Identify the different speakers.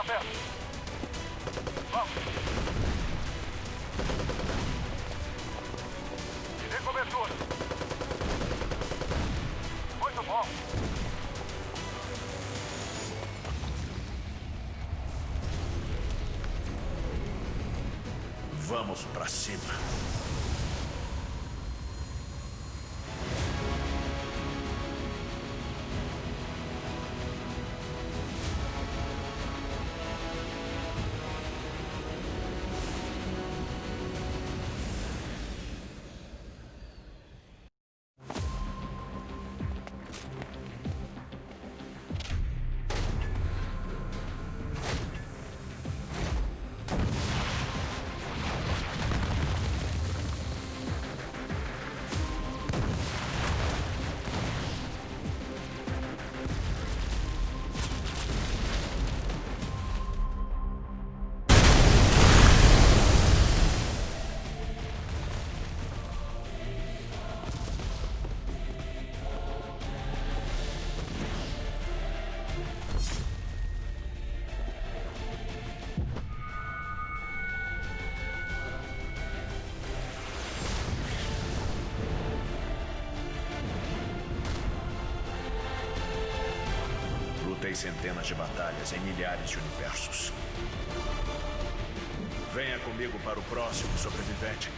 Speaker 1: Fica perto. Vamos. Dê cobertura. Muito bom.
Speaker 2: Vamos pra cima. Lutei centenas de batalhas em milhares de universos. Venha comigo para o próximo sobrevivente.